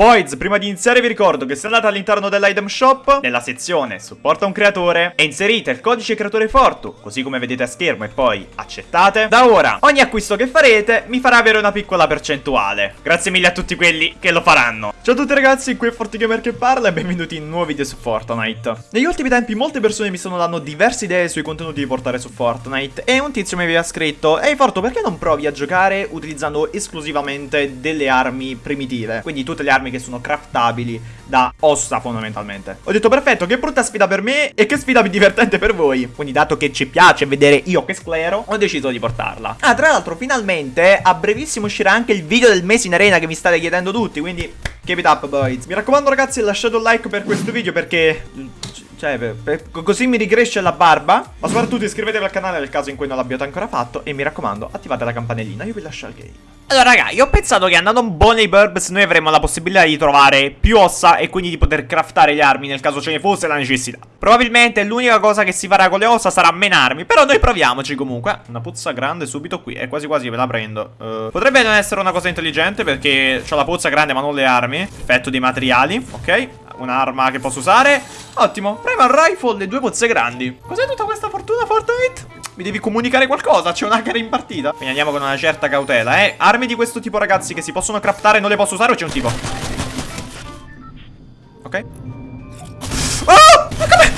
Boys, prima di iniziare vi ricordo che se andate all'interno dell'item shop, nella sezione supporta un creatore e inserite il codice creatore Fortu, così come vedete a schermo e poi accettate, da ora ogni acquisto che farete mi farà avere una piccola percentuale. Grazie mille a tutti quelli che lo faranno. Ciao a tutti ragazzi, qui è FortiGamer che parla e benvenuti in un nuovo video su Fortnite. Negli ultimi tempi molte persone mi stanno dando diverse idee sui contenuti da portare su Fortnite e un tizio mi aveva scritto Ehi Forto, perché non provi a giocare utilizzando esclusivamente delle armi primitive? Quindi tutte le armi che sono craftabili da ossa fondamentalmente. Ho detto perfetto, che brutta sfida per me e che sfida divertente per voi. Quindi dato che ci piace vedere io che sclero, ho deciso di portarla. Ah, tra l'altro finalmente a brevissimo uscirà anche il video del mese in arena che mi state chiedendo tutti, quindi keep it up boys. Mi raccomando ragazzi lasciate un like per questo video perché cioè, per, per, così mi ricresce la barba. Ma soprattutto iscrivetevi al canale nel caso in cui non l'abbiate ancora fatto. E mi raccomando, attivate la campanellina. Io vi lascio al game. Allora, raga, io ho pensato che andando un po' nei burbs noi avremmo la possibilità di trovare più ossa e quindi di poter craftare le armi nel caso ce ne fosse la necessità. Probabilmente l'unica cosa che si farà con le ossa sarà menarmi, però noi proviamoci comunque. Una puzza grande subito qui, e quasi quasi ve la prendo. Uh, potrebbe non essere una cosa intelligente perché ho la puzza grande ma non le armi. Effetto dei materiali, ok un'arma che posso usare Ottimo, Primal Rifle le due pozze grandi Cos'è tutta questa fortuna Fortnite? Mi devi comunicare qualcosa, c'è un hacker in partita Quindi andiamo con una certa cautela, eh Armi di questo tipo ragazzi che si possono craftare non le posso usare o c'è un tipo? Ok Oh! Ma come?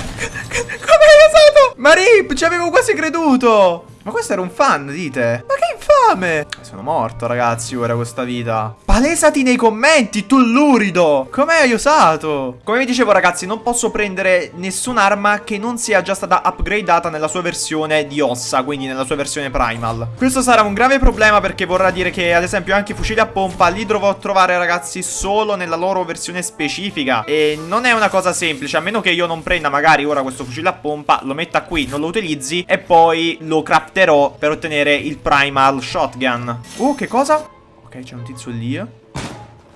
Come hai usato? Marip, ci avevo quasi creduto Ma questo era un fan, dite? Ma che fame Sono morto ragazzi ora questa vita. Palesati nei commenti tu lurido. Come hai usato? Come vi dicevo ragazzi non posso prendere nessun'arma che non sia già stata upgradata nella sua versione di ossa Quindi nella sua versione primal. Questo sarà un grave problema perché vorrà dire che ad esempio anche i fucili a pompa Li dovrò trovare ragazzi solo nella loro versione specifica. E non è una cosa semplice A meno che io non prenda magari ora questo fucile a pompa Lo metta qui, non lo utilizzi E poi lo crafterò per ottenere il primal shotgun Uh, che cosa? Ok, c'è un tizio lì.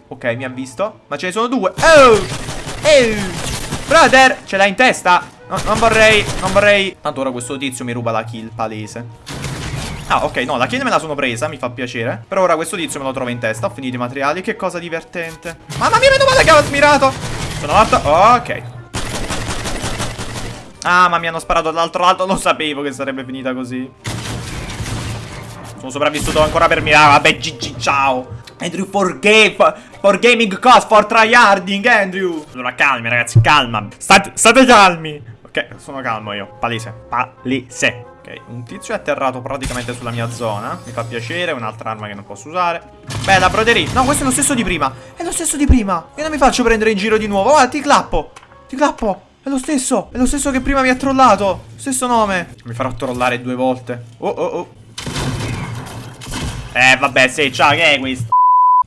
Ok, mi ha visto. Ma ce ne sono due. Oh! Oh! Brother, ce l'hai in testa? No, non vorrei, non vorrei. Tanto ora questo tizio mi ruba la kill palese. Ah, ok, no, la kill me la sono presa, mi fa piacere. Però ora questo tizio me lo trova in testa. Ho finito i materiali, che cosa divertente. Mamma mia, meno male che avevo smirato Sono morto, ok. Ah, ma mi hanno sparato dall'altro lato Lo sapevo che sarebbe finita così sono sopravvissuto ancora per mirare. Vabbè, GG, ciao. Andrew, for, game, for, gaming cost, for tryharding, Andrew. Allora, calmi, ragazzi, calma. State, state calmi. Ok, sono calmo io. Palese. Palese. Ok, un tizio è atterrato praticamente sulla mia zona. Mi fa piacere, un'altra arma che non posso usare. Bella, broderie. No, questo è lo stesso di prima. È lo stesso di prima. Io non mi faccio prendere in giro di nuovo. Guarda, ti clappo. Ti clappo. È lo stesso. È lo stesso che prima mi ha trollato. Stesso nome. Mi farò trollare due volte. Oh, oh, oh. Eh, vabbè, sì, ciao, che è questo?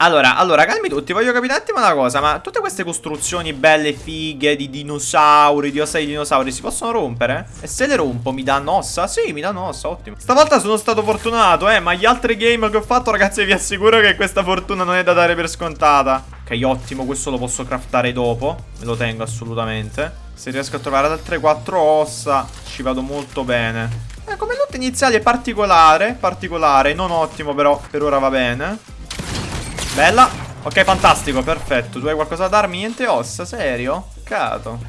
Allora, allora, calmi tutti, voglio capire un attimo una cosa Ma tutte queste costruzioni belle, fighe, di dinosauri, di ossa di dinosauri Si possono rompere? E se le rompo mi danno ossa? Sì, mi danno ossa, ottimo Stavolta sono stato fortunato, eh Ma gli altri game che ho fatto, ragazzi, vi assicuro che questa fortuna non è da dare per scontata Ok, ottimo, questo lo posso craftare dopo Me lo tengo assolutamente Se riesco a trovare altre quattro ossa Ci vado molto bene eh, come loot iniziale particolare, particolare, non ottimo però, per ora va bene. Bella. Ok, fantastico, perfetto. Tu hai qualcosa da darmi? Niente ossa, serio? Peccato.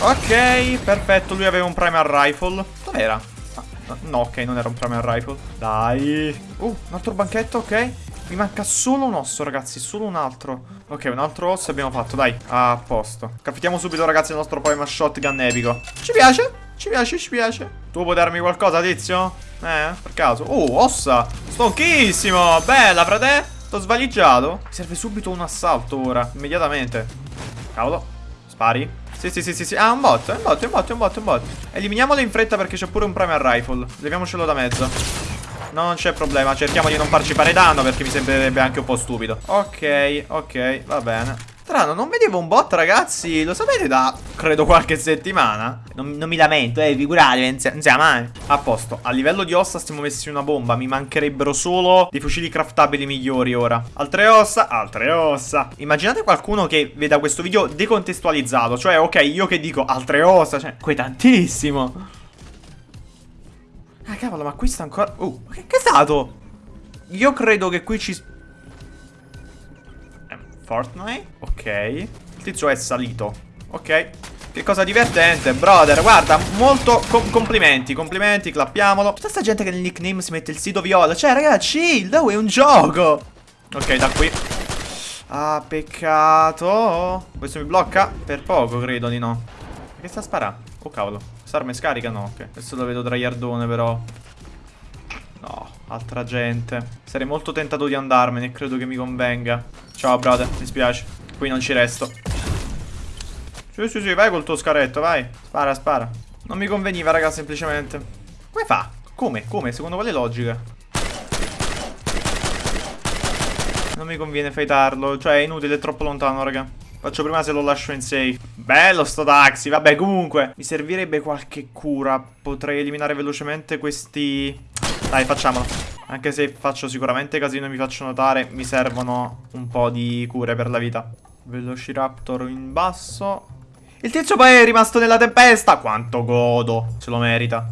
Ok, perfetto, lui aveva un primer rifle. Dov'era? Ah, no, ok, non era un primer rifle. Dai. Uh, un altro banchetto, ok. Mi manca solo un osso, ragazzi, solo un altro. Ok, un altro osso abbiamo fatto, dai. A posto. Capitiamo subito, ragazzi, il nostro primer shotgun epico. Ci piace? Ci piace, ci piace. Tu puoi darmi qualcosa, tizio? Eh, per caso. Oh, ossa. Stonchissimo. Bella, frate. T'ho svaligiato. Mi serve subito un assalto ora. Immediatamente. Cavolo. Spari. Sì, sì, sì, sì, sì. Ah, un bot. Un bot, un bot, un bot, un bot. Eliminiamolo in fretta perché c'è pure un primer rifle. Leviamocelo da mezzo. Non c'è problema. Cerchiamo di non farci fare danno perché mi sembrerebbe anche un po' stupido. Ok, ok, va bene. Strano, non vedevo un bot, ragazzi. Lo sapete da, credo, qualche settimana? Non, non mi lamento, eh, figurati, non sia mai. A posto. A livello di ossa stiamo messi una bomba. Mi mancherebbero solo dei fucili craftabili migliori ora. Altre ossa, altre ossa. Immaginate qualcuno che veda questo video decontestualizzato. Cioè, ok, io che dico altre ossa, cioè, qui tantissimo. Ah, cavolo, ma qui sta ancora... Uh, che, che è stato? Io credo che qui ci... Fortnite. Ok. Il tizio è salito. Ok. Che cosa divertente, brother. Guarda, molto com complimenti, complimenti, clappiamolo. Tutta sta gente che nel nickname si mette il sito viola. Cioè, ragazzi, chill, è un gioco. Ok, da qui. Ah, peccato. Questo mi blocca? Per poco, credo di no. Che sta sparando? Oh, cavolo. Quest'arma è scarica? No, ok. Questo lo vedo traiardone, però. No, altra gente. Sarei molto tentato di andarmene, credo che mi convenga. Ciao, brother, mi spiace. Qui non ci resto. Sì, sì, sì, vai col tuo scaretto, vai. Spara, spara. Non mi conveniva, raga, semplicemente. Come fa? Come? Come? Secondo quale logica? Non mi conviene fightarlo. Cioè, è inutile, è troppo lontano, raga. Faccio prima se lo lascio in safe. Bello sto taxi. Vabbè, comunque. Mi servirebbe qualche cura. Potrei eliminare velocemente questi... Dai, facciamolo. Anche se faccio sicuramente casino e mi faccio notare, mi servono un po' di cure per la vita. Velociraptor in basso. Il tizio poi è rimasto nella tempesta. Quanto godo. Se lo merita.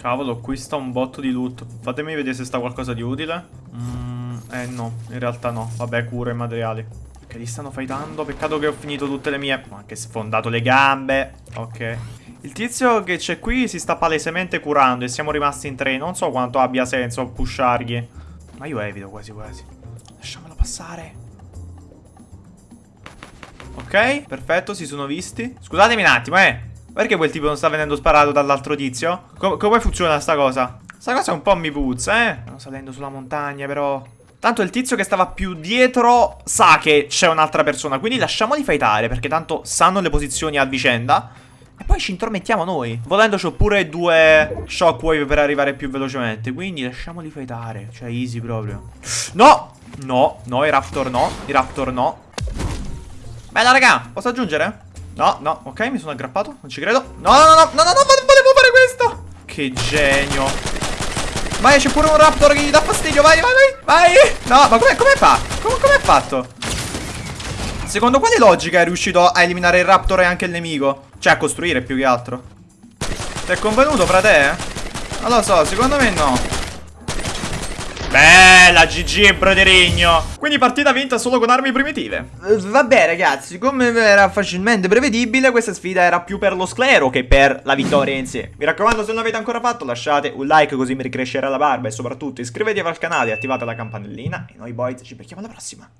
Cavolo, qui sta un botto di loot. Fatemi vedere se sta qualcosa di utile. Mm, eh no, in realtà no. Vabbè, cure e materiali. Ok, li stanno fightando. Peccato che ho finito tutte le mie. Ho anche sfondato le gambe. Ok. Il tizio che c'è qui si sta palesemente curando e siamo rimasti in tre. Non so quanto abbia senso pushargli. Ma io evito quasi quasi. Lasciamolo passare. Ok, perfetto, si sono visti. Scusatemi un attimo, eh. Perché quel tipo non sta venendo sparato dall'altro tizio? Com come funziona sta cosa? Sta cosa un po' mi puzza, eh. Stanno salendo sulla montagna, però... Tanto il tizio che stava più dietro sa che c'è un'altra persona, quindi lasciamoli fightare, perché tanto sanno le posizioni a vicenda. E poi ci intromettiamo noi. Volendo c'ho pure due shockwave per arrivare più velocemente, quindi lasciamoli fightare. Cioè, easy proprio. No! No, no, i raptor no, i raptor no. Bella raga, posso aggiungere? No, no, ok, mi sono aggrappato, non ci credo No, no, no, no, no, no, no, volevo fare questo Che genio Vai, c'è pure un raptor che gli dà fastidio, vai, vai, vai, vai No, ma come, come fa? Come, come è fatto? Secondo quale logica è riuscito a eliminare il raptor e anche il nemico? Cioè, a costruire più che altro. Ti è convenuto, frate? Non lo so, secondo me no. Bella GG broderigno. Quindi partita vinta solo con armi primitive. Uh, Vabbè ragazzi. Come era facilmente prevedibile Questa sfida era più per lo sclero che per la vittoria in sé. Mi raccomando se non l'avete ancora fatto Lasciate un like così mi ricrescerà la barba. E soprattutto iscrivetevi al canale e attivate la campanellina. E noi boys ci becchiamo alla prossima